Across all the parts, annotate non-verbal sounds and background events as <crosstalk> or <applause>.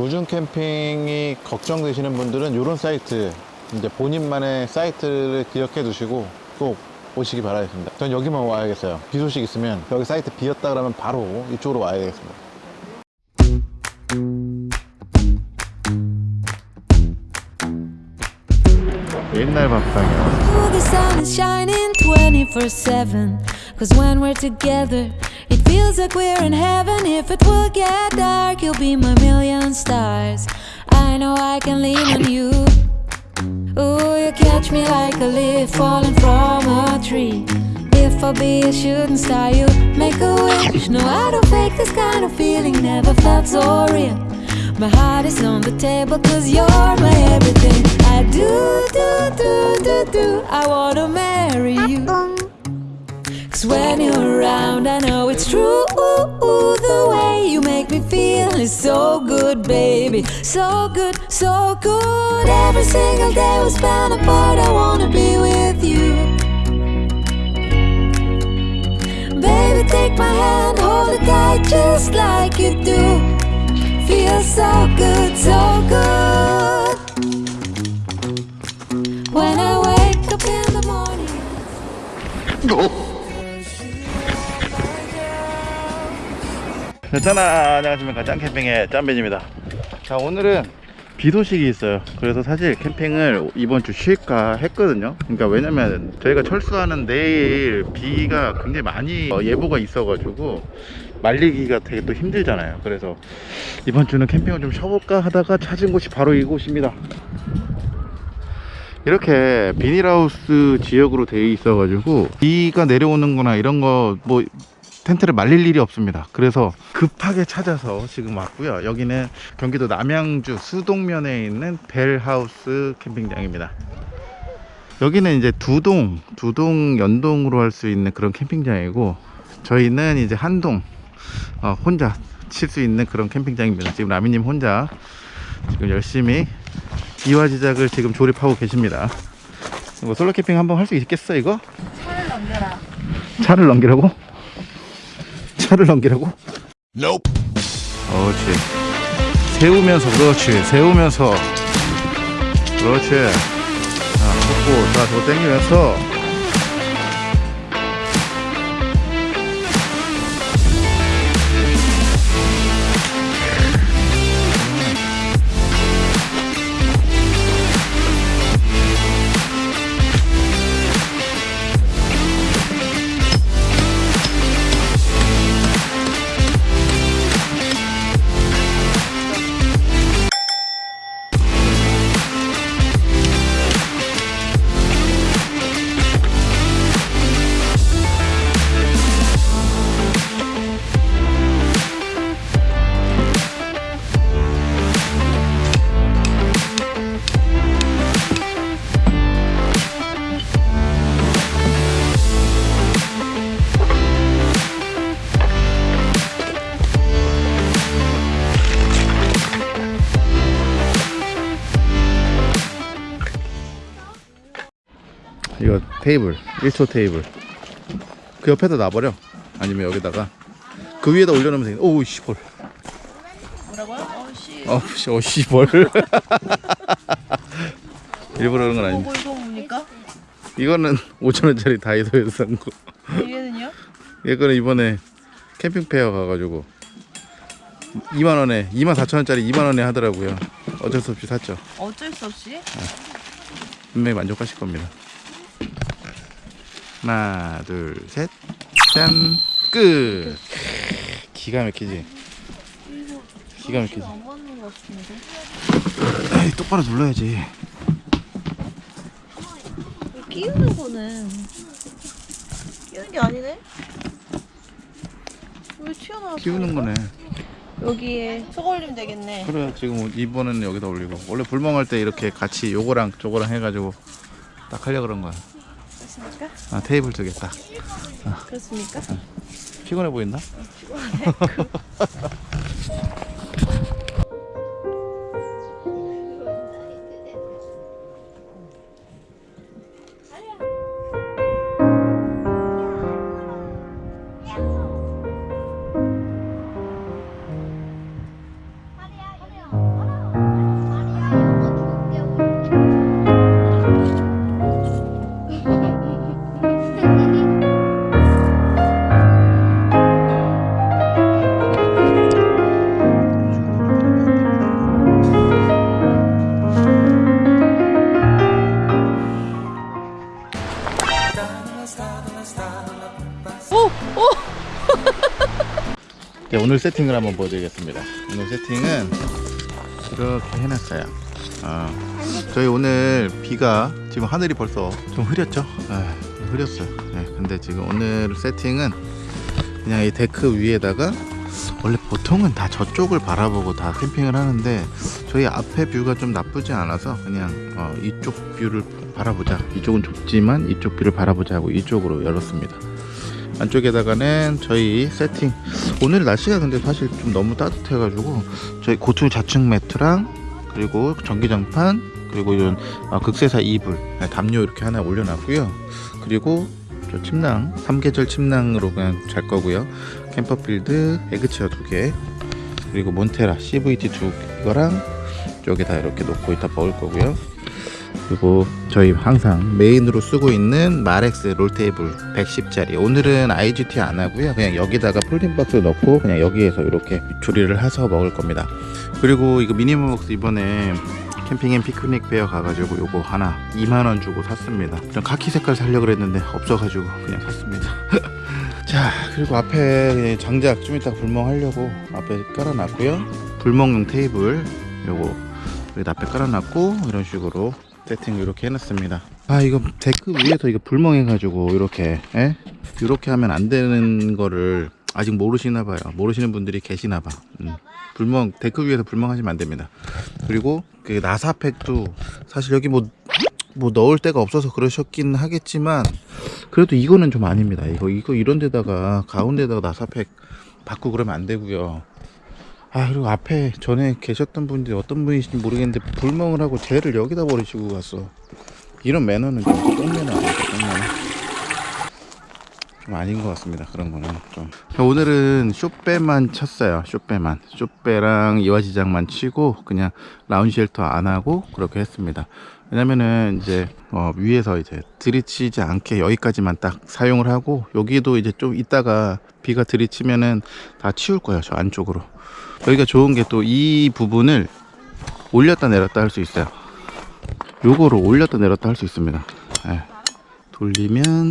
우중 캠핑이 걱정되시는 분들은 이런 사이트 이제 본인만의 사이트를 기억해 두시고 꼭 오시기 바라겠습니다. 전 여기만 와야겠어요. 비 소식 있으면 여기 사이트 비었다 그러면 바로 이쪽으로 와야 되겠습니다. 옛날 밥상이야. The sun is shining 24 7. Cause when we're together, it feels like we're in heaven. If it will get dark, you'll be my million stars. I know I can lean on you. Oh, you catch me like a leaf falling from a tree. If I be a shooting star, you make a wish. No, I don't fake this kind of feeling, never felt so real. My heart is on the table, cause you're my everything. I do, do, do, do, do. I wanna marry you. Cause when you're around, I know it's true. The way you make me feel is so good, baby. So good, so good. Every single day we spend apart, I wanna be with you. Baby, take my hand, hold it tight just like you do. Feels so good, so good. When I wake up in the morning. Oh. 짠아. 안녕하십니까. 짠캠핑의 짠벤입니다. 자 오늘은 비 소식이 있어요. 그래서 사실 캠핑을 이번 주 쉴까 했거든요. 그러니까 왜냐면 저희가 철수하는 내일 비가 굉장히 많이 어, 예보가 있어 가지고 말리기가 되게 또 힘들잖아요. 그래서 이번 주는 캠핑을 좀 쉬어볼까 하다가 찾은 곳이 바로 이곳입니다. 이렇게 비닐하우스 지역으로 되어 있어 가지고 비가 내려오는 거나 이런 거 뭐 텐트를 말릴 일이 없습니다 그래서 급하게 찾아서 지금 왔고요 여기는 경기도 남양주 수동면에 있는 벨하우스 캠핑장입니다 여기는 이제 두동 두동 연동으로 할 수 있는 그런 캠핑장이고 저희는 이제 한동 어, 혼자 칠 수 있는 그런 캠핑장입니다 지금 라미님 혼자 지금 열심히 이화 제작을 지금 조립하고 계십니다 뭐 솔로 캠핑 한번 할 수 있겠어 이거? 차를 넘겨라. 차를 넘기라고? 차를 넘기라고? Nope. 그렇지. 세우면서 그렇지. 세우면서 그렇지. 자, 꽂고 자, 저거 당기면서 테이블 1초 테이블. 그 옆에다 놔버려. 아니면 여기다가 그 위에다 올려놓으면 되겠네. 오우 씨벌 뭐라고요? 어, 씨. 어씨 어씨벌 <laughs> 일부러 그런 건 아닌데 뭐 이거 뭡니까? 이거는 <laughs> 5천원짜리 다이소에서 산거 얘는요? 이거는 이번에 캠핑 페어 가가지고 2만원에 2만 4천원짜리 2만원에 하더라고요. 어쩔 수 없이 샀죠. 어쩔 수 없이? 분명히 만족하실 겁니다 하나 둘셋짠 끝. 기가 막히지? 기가 막히지. 에이 똑바로 눌러야지. 끼우는 거는 끼우는 게 아니네. 왜 튀어나왔어? 키우는 거네. 여기에 저거 올리면 되겠네. 그래 지금 이번에는 여기다 올리고. 원래 불멍할 때 이렇게 같이 요거랑 저거랑 해가지고 딱 하려 그런 거야 그렇습니까? 아 테이블 두 개 딱 그렇습니까? 피곤해 보인다? 오늘 세팅을 한번 보여드리겠습니다. 오늘 세팅은 이렇게 해놨어요. 어, 저희 오늘 비가 지금 하늘이 벌써 좀 흐렸죠? 아, 흐렸어요. 네, 근데 지금 오늘 세팅은 그냥 이 데크 위에다가 원래 보통은 다 저쪽을 바라보고 다 캠핑을 하는데 저희 앞에 view가 좀 나쁘지 않아서 그냥 어, 이쪽 view를 바라보자. 이쪽은 좁지만 이쪽 view를 바라보자 하고 이쪽으로 열었습니다. 안쪽에다가는 저희 세팅. 오늘 날씨가 근데 사실 좀 너무 따뜻해 가지고 저희 고투 자충 매트랑 그리고 전기장판 그리고 이런 아, 극세사 이불 네, 담요 이렇게 하나 올려놨고요. 그리고 저 침낭 삼계절 침낭으로 그냥 잘 거고요. 캠퍼필드 egg chair 두개 그리고 몬테라 CVT 두 개랑 쪽에다 이렇게 놓고 이따 먹을 거고요 그리고 저희 항상 메인으로 쓰고 있는 마렉스 롤테이블 110짜리. 오늘은 IGT 안 하고요. 그냥 여기다가 folding 박스 넣고 그냥 여기에서 이렇게 조리를 해서 먹을 겁니다. 그리고 이거 미니멀박스 이번에 캠핑 and 피크닉 fair 가가지고 요거 하나 2만원 주고 샀습니다. 좀 카키 색깔 살려고 그랬는데 없어가지고 그냥 샀습니다. <laughs> 자 그리고 앞에 장작 좀 이따 불멍 하려고 앞에 깔아놨고요. 불멍용 테이블 요거 여기 앞에 깔아놨고 이런 식으로 세팅 이렇게 해놨습니다. 아 이거 데크 위에서 이거 불멍해가지고 이렇게 에? 이렇게 하면 안 되는 거를 아직 모르시나 봐요. 모르시는 분들이 계시나 봐. 음. 불멍 데크 위에서 불멍하시면 안 됩니다. 그리고 그 나사팩도 사실 여기 뭐뭐 넣을 데가 없어서 그러셨긴 하겠지만 그래도 이거는 좀 아닙니다. 이거 이거 이런 데다가 가운데다가 나사팩 받고 그러면 안 되고요 아 그리고 앞에 전에 계셨던 분들이 어떤 분이신지 모르겠는데 불멍을 하고 젤을 여기다 버리시고 갔어. 이런 매너는 좀 똥매너 똥매너. 좀 아닌 것 같습니다 그런 거는 좀. 오늘은 쇼배만 쳤어요 쇼배만. 쇼배랑 이화지장만 치고 그냥 라운지 쉘터 안 하고 그렇게 했습니다. 왜냐면은 이제 어 위에서 이제 들이치지 않게 여기까지만 딱 사용을 하고 여기도 이제 좀 이따가 비가 들이치면은 다 치울 거예요 저 안쪽으로 여기가 좋은 게 또 이 부분을 올렸다 내렸다 할 수 있어요 요거를 올렸다 내렸다 할 수 있습니다 예. 돌리면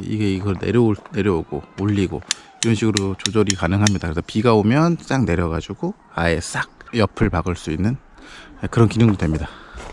이게 이걸 내려올 내려오고 올리고 이런 식으로 조절이 가능합니다. 그래서 비가 오면 싹 내려가지고 아예 싹 옆을 박을 수 있는 그런 기능도 됩니다.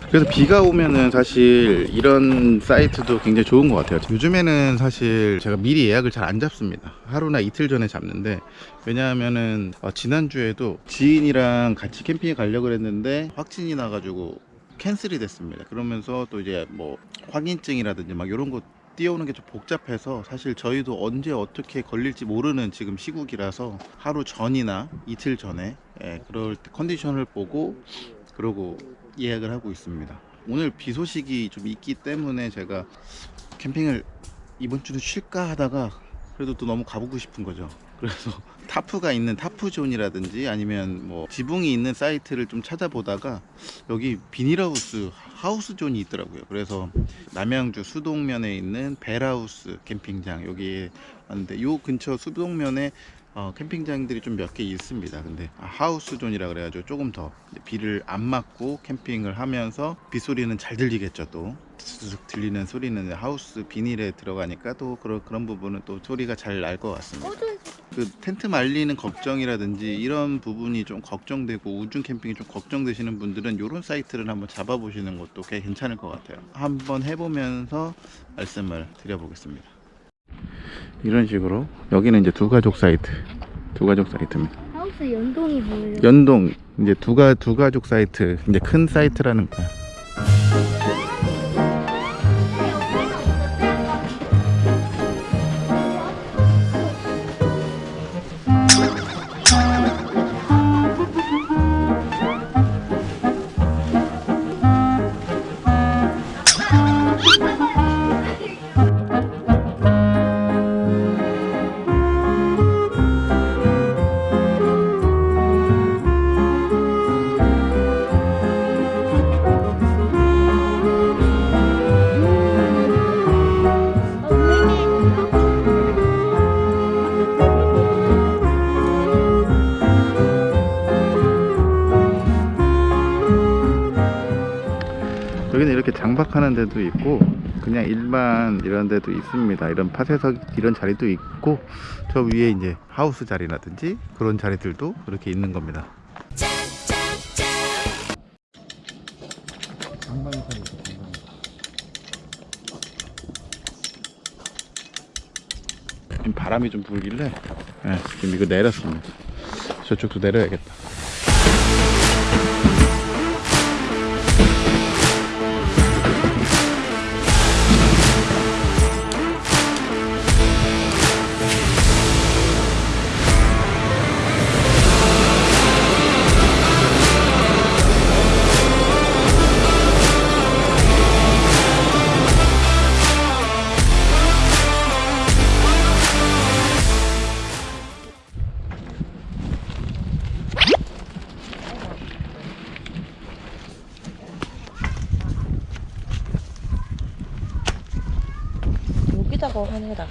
그래서 비가 오면은 사실 이런 사이트도 굉장히 좋은 것 같아요. 요즘에는 사실 제가 미리 예약을 잘 안 잡습니다. 하루나 이틀 전에 잡는데 왜냐하면은 어, 지난주에도 지인이랑 같이 캠핑에 가려고 했는데 확진이 나가지고 cancel이 됐습니다. 그러면서 또 이제 뭐 확인증이라든지 막 이런 거 띄우는 게 좀 복잡해서 사실 저희도 언제 어떻게 걸릴지 모르는 지금 시국이라서 하루 전이나 이틀 전에 예, 그럴 때 컨디션을 보고 그러고 예약을 하고 있습니다. 오늘 비 소식이 좀 있기 때문에 제가 캠핑을 이번 주도 쉴까 하다가 그래도 또 너무 가보고 싶은 거죠. 그래서 <laughs> tarp가 있는 tarp zone이라든지 아니면 뭐 지붕이 있는 사이트를 좀 찾아보다가 여기 비닐하우스 하우스존이 있더라고요. 그래서 남양주 수동면에 있는 벨하우스 캠핑장 여기에 왔는데 요 근처 수동면에 어, 캠핑장들이 좀 몇 개 있습니다. 근데 아, 하우스존이라 그래가지고 조금 더 비를 안 맞고 캠핑을 하면서 빗소리는 잘 들리겠죠 또 툭툭 들리는 소리는 하우스 비닐에 들어가니까 또 그런 그런 부분은 또 소리가 잘 날 것 같습니다. 그 텐트 말리는 걱정이라든지 이런 부분이 좀 걱정되고 우중 캠핑이 좀 걱정되시는 분들은 이런 사이트를 한번 잡아보시는 것도 꽤 괜찮을 것 같아요. 한번 해보면서 말씀을 드려보겠습니다. 이런 식으로 여기는 이제 두 가족 사이트, 두 가족 사이트입니다. 하우스 연동이 뭐예요? 연동 이제 두가 두 가족 사이트 이제 큰 사이트라는 거야. 장박하는 데도 있고 그냥 일반 이런 데도 있습니다. 이런 파쇄석 이런 자리도 있고 저 위에 이제 하우스 자리라든지 그런 자리들도 이렇게 있는 겁니다. 지금 바람이 좀 불길래 예, 지금 이거 내렸습니다. 저쪽도 내려야겠다.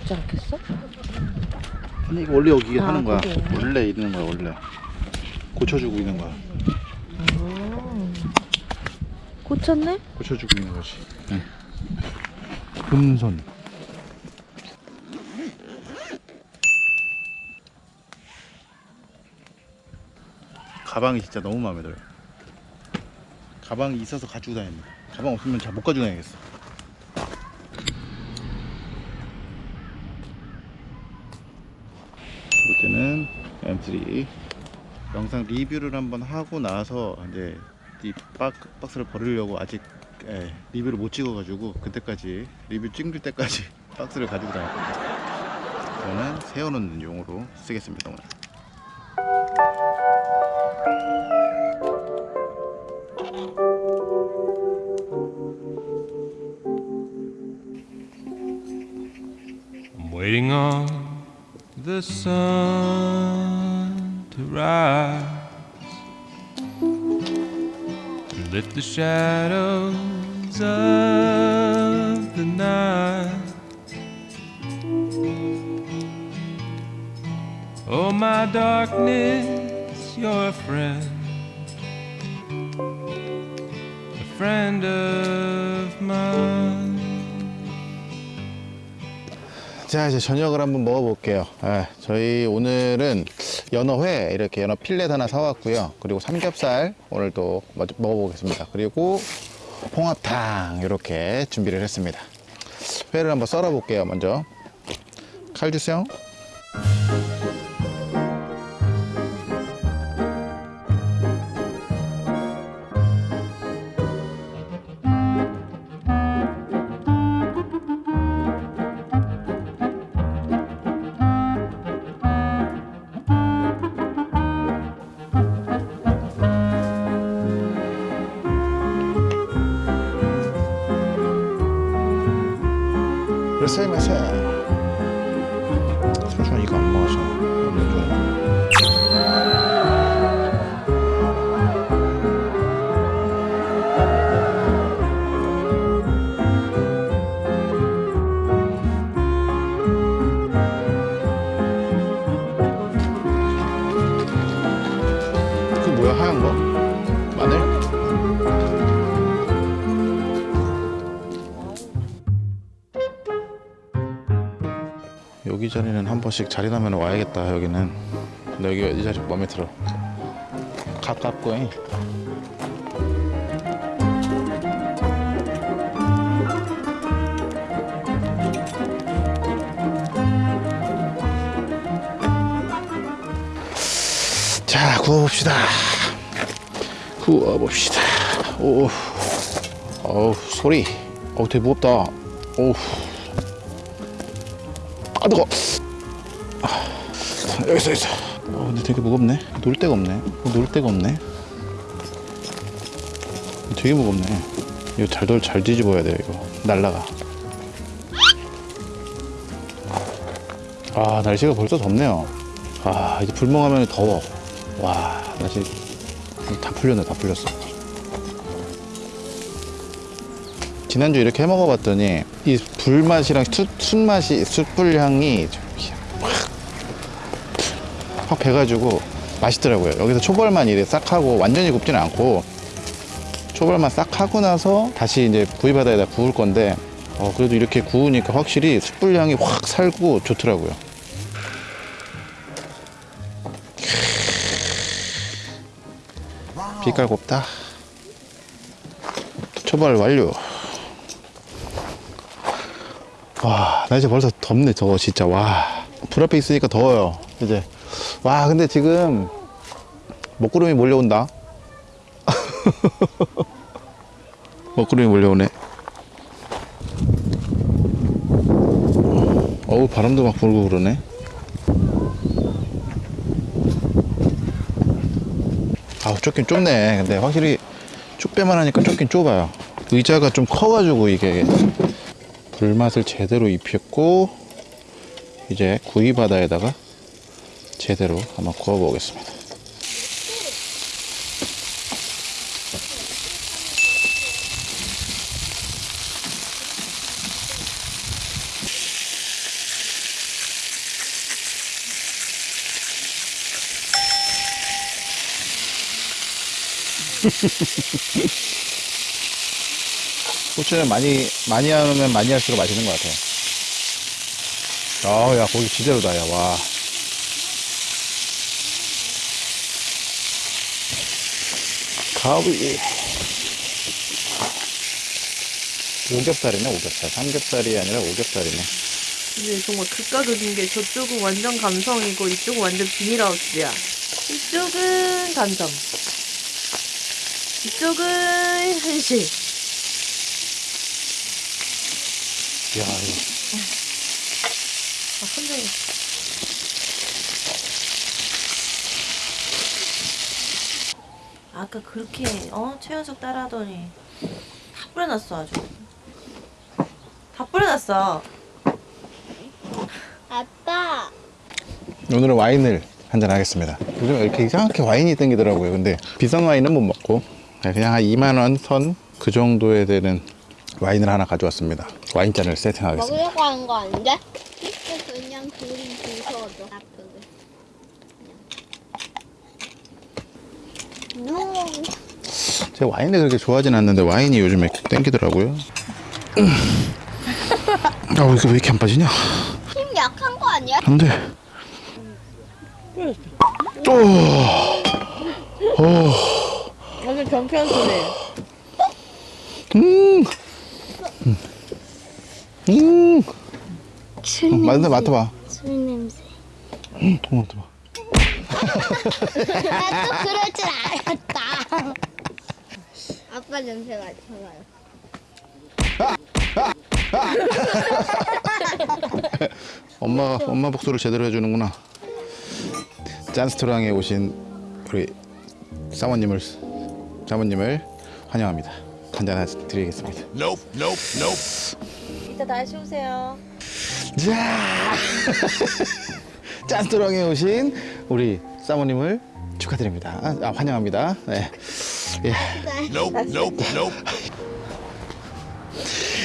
낫지 않겠어? 아니 이거 원래 여기 아, 하는 거야. 있네. 원래 있는 거야 원래. 고쳐주고 있는 거야. 고쳤네? 고쳐주고 있는 거지. 응. 금손. 가방이 진짜 너무 마음에 들어요. 가방이 있어서 가지고 다닙니다. 가방 없으면 잘 못 가지고 다니겠어. 이제는 M3 영상 리뷰를 한번 하고 나서 이제 이 박, 박스를 버리려고 아직 예, 리뷰를 못 찍어 가지고 그때까지 리뷰 찍을 때까지 <laughs> 박스를 가지고 다닐 겁니다. 저는 세워놓는 용으로 쓰겠습니다 오늘. Shadows of the night. Oh, my darkness, you're a friend, 자 이제 저녁을 한번 먹어볼게요. 아, 저희 오늘은 연어회 이렇게 연어 필렛 하나 사왔고요. 그리고 삼겹살 오늘 또 먼저 먹어보겠습니다. 그리고 홍합탕 이렇게 준비를 했습니다. 회를 한번 썰어 볼게요 먼저. 칼 주세요 그래 번씩 자리 나면 와야겠다 여기는. 근데 여기 이 자리 마음에 들어. 가깝고 잉. 자 구워봅시다. 구워봅시다. 오 어우 소리. 어우 되게 무겁다. 오우. 아 뜨거. 아, 여기 있어. 어, 근데 되게 무겁네. 놀 데가 없네. 어, 놀 데가 없네. 되게 무겁네. 이거 잘 돌, 잘 뒤집어야 돼 이거. 날라가. 아 날씨가 벌써 덥네요. 아 이제 불멍하면 더워. 와 날씨 다 풀렸네, 다 풀렸어. 지난주 이렇게 해 먹어봤더니 이 불맛이랑 숯, 숯맛이 숯불 향이 좀 확, 확 배가지고 맛있더라고요 여기서 초벌만 이래 싹 하고 완전히 굽지는 않고 초벌만 싹 하고 나서 다시 이제 구이바다에다 구울 건데 어, 그래도 이렇게 구우니까 확실히 숯불향이 확 살고 좋더라고요. 빛깔 곱다. 초벌 완료. 와, 날씨 벌써 덥네, 저거 진짜. 와. 불 앞에 있으니까 더워요. 이제. 와, 근데 지금 먹구름이 몰려온다. <laughs> 먹구름이 몰려오네. 어우 바람도 막 불고 그러네 아우 좁긴 좁네 근데 확실히 쭉 빼만 하니까 좁긴 좁아요 의자가 좀 커가지고 이게 불맛을 제대로 입혔고 이제 구이바다에다가 제대로 한번 구워 보겠습니다 <laughs> 고추를 많이 많이 하면 많이 할수록 맛있는 것 같아요. 아야 고기 지대로다 야 와. 가위. 오겹살이네 오겹살. 삼겹살이 아니라 오겹살이네. 근데 정말 극과 극인 게 저쪽은 완전 감성이고 이쪽은 완전 비닐하우스야. 이쪽은 단점. 이쪽은 현실. 야 이거 아, 선생님. 아까 그렇게 어 최연석 따라하더니 다 뿌려놨어 아주. 다 뿌려놨어. 아빠, 오늘은 와인을 한잔 하겠습니다. 요즘 이렇게 이상하게 와인이 땡기더라고요. 근데 비싼 와인은 못 먹고 그냥 한 2만 원 선 그 정도에 되는 와인을 하나 가져왔습니다. 와인잔을 세팅하겠습니다. 먹으려고 하는 거 아닌데? 그냥 그림 부서져. 아프게. 그냥. 음, 제가 와인을 그렇게 좋아하진 않는데 와인이 요즘에 땡기더라고요. 아, 왜 이렇게, 왜 이렇게 안 빠지냐? 힘 약한 거 아니야? 안 돼. 또. 어. 완전 경쾌한 소리. 음. 음. 음. 맞는데 맡아봐. 술 냄새. 음, 맡아봐. 나 또 <laughs> 그럴 줄 알았다. 아빠 냄새 맡아봐요. <laughs> 엄마 엄마 복수를 제대로 해주는구나. 짠스토랑에 오신 우리 사모님을 사모님을 환영합니다. 한잔 하나 드리겠습니다. 이따 다시 오세요. 자, <laughs> 짠스토랑에 오신 우리 사모님을 축하드립니다. 아, 환영합니다. 네. 예.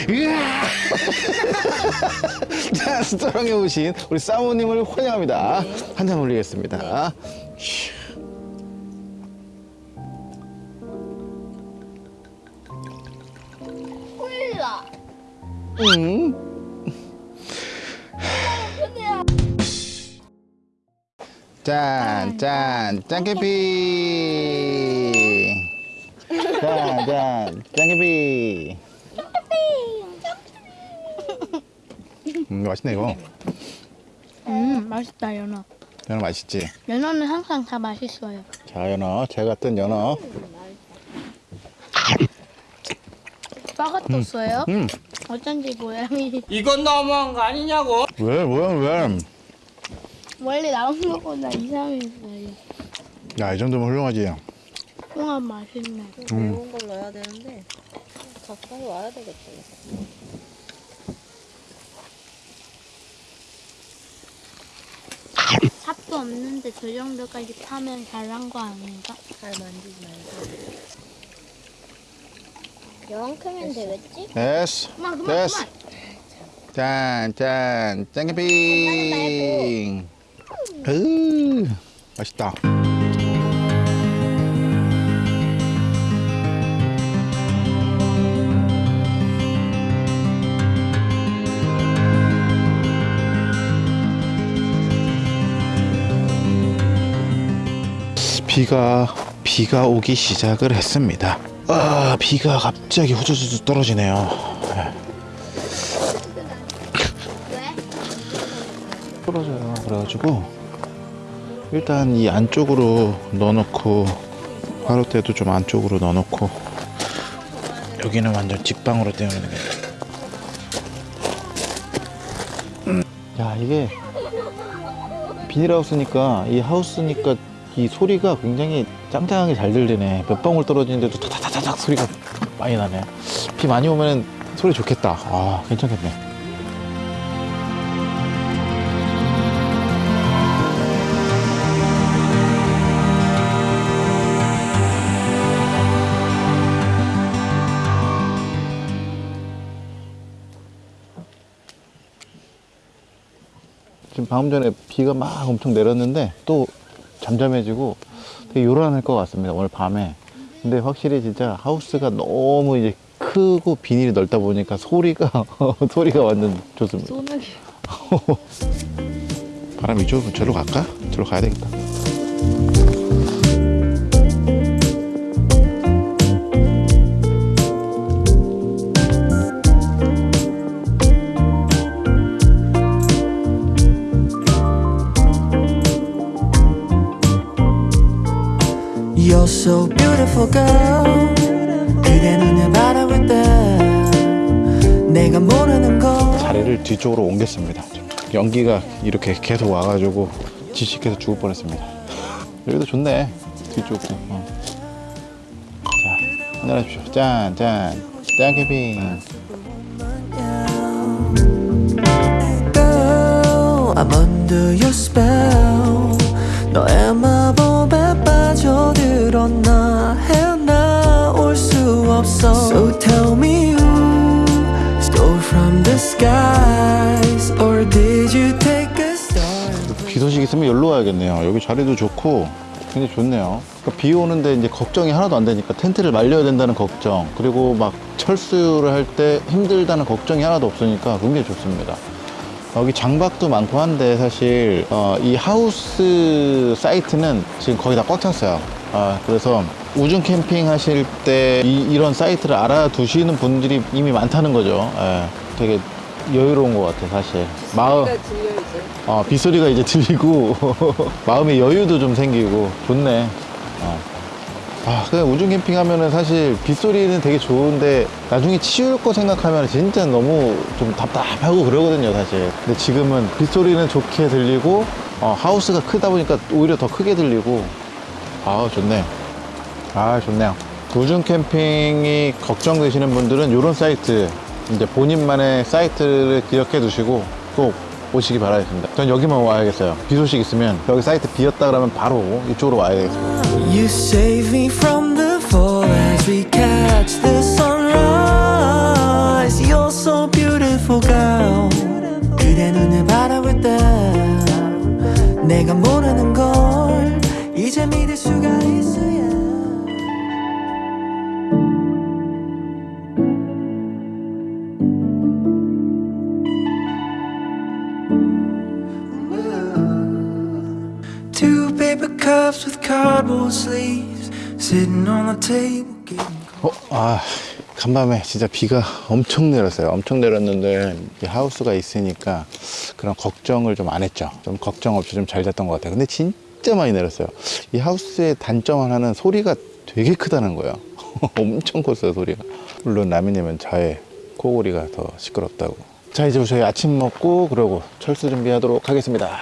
으아! 짠스토랑에 <laughs> 오신 우리 사모님을 환영합니다. 한잔 올리겠습니다. 콜라. 음. 짠, 짠, 짠캐피. 짠, 짠, 짠캐피. 음, 맛있네 이거. 음 맛있다 연어 연어 맛있지? 연어는 항상 다 맛있어요 자, 연어. 제가 뜬 연어. 빠가 떴어요? 음, 어쩐지 모양이 이건 너무한 거 아니냐고 왜, 왜, 왜? 원래 나온 거보다 이상했어요 야, 이 정도면 훌륭하지. 홍합 맛있네 매운 걸 넣어야 되는데 가까이 와야 되겠다. 삽도 없는데 저 정도까지 파면 잘한 거 아닌가? 잘 만지지 말고. 이만큼면 되겠지? 됐어. 그만 그만 됐어. 그만 짠, 짠, 짠캐피. 으 맛있다. 비가 비가 오기 시작을 했습니다. 아 비가 갑자기 후두두두 떨어지네요. 네. 떨어져요. 그래가지고 일단 이 안쪽으로 넣어놓고 화로대도 좀 안쪽으로 넣어놓고 여기는 완전 직방으로 떼우는 게. 음. 야 이게 비닐하우스니까 이 하우스니까 이 소리가 굉장히 짱짱하게 잘 들리네. 몇 방울 떨어지는데도 타타타닥 소리가 많이 나네. 비 많이 오면 소리 좋겠다. 아 괜찮겠네. 방금 전에 비가 막 엄청 내렸는데 또 잠잠해지고 되게 요란할 것 같습니다 오늘 밤에 근데 확실히 진짜 하우스가 너무 이제 크고 비닐이 넓다 보니까 소리가 <laughs> 소리가 완전 좋습니다 소나기. 바람 이쪽으로 저로 갈까? 저로 가야 되겠다 beautiful girl. 그대 눈에 바라볼 때 내가 모르는 걸 자리를 뒤쪽으로 옮겼습니다. 좀 연기가 이렇게 계속 와가지고 지식해서 죽을 뻔했습니다. 여기도 좋네 뒤쪽도 어. 자 한잔하십시오. 짠짠. 짠 캠핑 Girl, I'm under your spell. 너의 마법에 수 없어. So tell me who stole from the skies. Or did you take a star? 비 소식 있으면 여기로 와야겠네요. 여기 자리도 좋고 굉장히 좋네요. 그러니까 비 오는데 이제 걱정이 하나도 안 되니까 텐트를 말려야 된다는 걱정. 그리고 막 철수를 할 때 힘들다는 걱정이 하나도 없으니까 굉장히 좋습니다. 여기 장박도 많고 한데 사실 어, 이 하우스 사이트는 지금 거의 다 꽉 찼어요. 아, 그래서 우중 캠핑 하실 때 이, 런 사이트를 알아두시는 분들이 이미 많다는 거죠 예, 되게 여유로운 것 같아 사실 마음. 어, 빗소리가 이제 들리고 <laughs> 마음의 여유도 좀 생기고 좋네. 어. 아, 그냥 우중 캠핑 하면은 사실 빗소리는 되게 좋은데 나중에 치울 거 생각하면 진짜 너무 좀 답답하고 그러거든요, 사실. 근데 지금은 빗소리는 좋게 들리고 어, 하우스가 크다 보니까 오히려 더 크게 들리고 아, 좋네. 아, 좋네요. 우중 캠핑이 걱정되시는 분들은 이런 사이트 이제 본인만의 사이트를 기억해 두시고 꼭 오시기 바라겠습니다. 전 여기만 와야겠어요. 비 소식 있으면 여기 사이트 비었다 그러면 바로 이쪽으로 와야 되겠습니다. 내가 모르는 걸 이제 믿을 수가 있어야. Cups with cardboard sleeves sitting on the table. 어, 아, 간밤에 진짜 비가 엄청 내렸어요. 엄청 내렸는데 이 하우스가 있으니까 그런 걱정을 좀 안 했죠. 좀 걱정 없이 좀 잘 잤던 것 같아요. 근데 진짜 많이 내렸어요. 이 하우스의 단점 하나는 소리가 되게 크다는 거예요. <laughs> 엄청 컸어요, 소리가. 물론 라미님은 자의 코골이가 더 시끄럽다고. 자, 이제 저희 아침 먹고 그러고 철수 준비하도록 하겠습니다.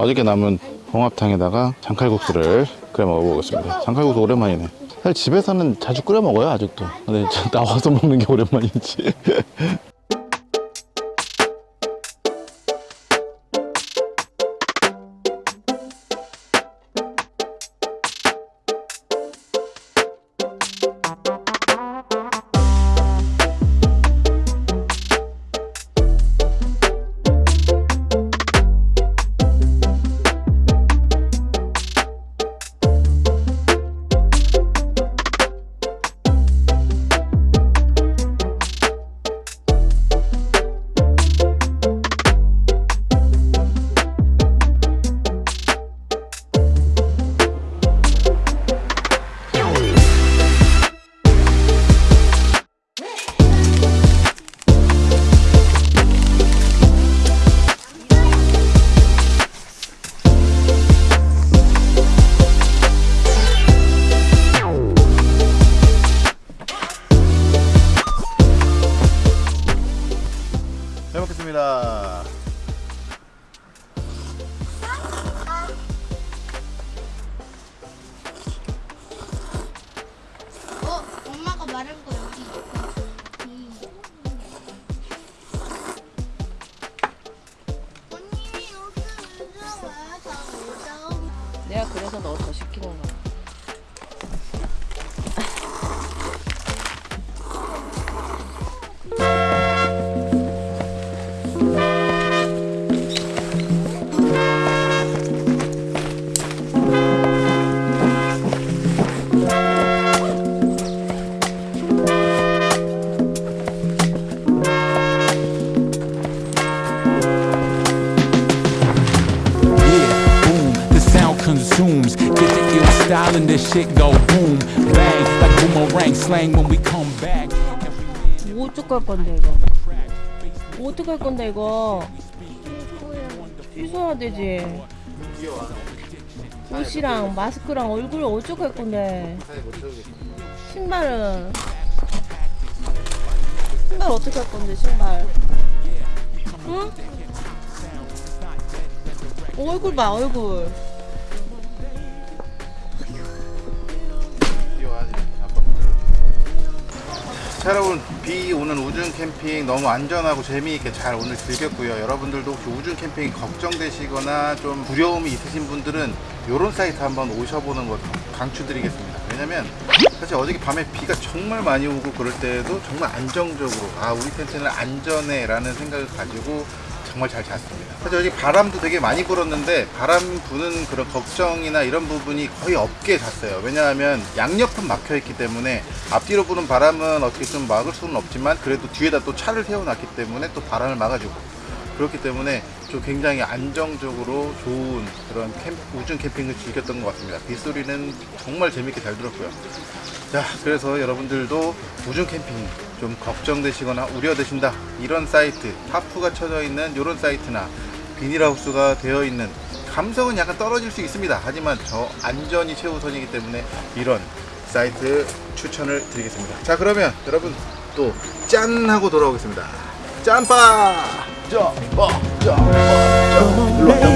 어저께 남은 홍합탕에다가 장칼국수를 끓여 먹어보겠습니다. 장칼국수 오랜만이네. 사실 집에서는 자주 끓여 먹어요, 아직도. 근데 나와서 먹는 게 오랜만이지. <laughs> 너더 시키는 거 slang when we come back. 뭐 어떡할 건데 이거? 뭐 어떡할 건데 이거? 취소해야 되지. 옷이랑 마스크랑 얼굴 어떡할 건데? 신발은 신발 어떡할 건데 신발? 응? 얼굴 봐 얼굴. 자 여러분 비 오는 우중 캠핑 너무 안전하고 재미있게 잘 오늘 즐겼고요 여러분들도 혹시 우중 캠핑 걱정되시거나 좀 두려움이 있으신 분들은 이런 사이트 한번 오셔보는 것 강추드리겠습니다 왜냐면 사실 어저께 밤에 비가 정말 많이 오고 그럴 때에도 정말 안정적으로 아 우리 텐트는 안전해 라는 생각을 가지고 정말 잘 잤습니다. 사실 여기 바람도 되게 많이 불었는데 바람 부는 그런 걱정이나 이런 부분이 거의 없게 잤어요. 왜냐하면 양옆은 막혀 있기 때문에 앞뒤로 부는 바람은 어떻게 좀 막을 수는 없지만 그래도 뒤에다 또 차를 세워놨기 때문에 또 바람을 막아주고 그렇기 때문에 좀 굉장히 안정적으로 좋은 그런 캠, 우중 캠핑을 즐겼던 것 같습니다. 빗소리는 정말 재밌게 잘 들었고요. 자, 그래서 여러분들도 우중 캠핑 좀 걱정되시거나 우려되신다. 이런 사이트, 타프가 쳐져 있는 이런 사이트나 비닐하우스가 되어 있는 감성은 약간 떨어질 수 있습니다 하지만 저 안전이 최우선이기 때문에 이런 사이트 추천을 드리겠습니다 자 그러면 여러분 또 짠 하고 돌아오겠습니다 짠빠 짬바! 짬바! 짬바!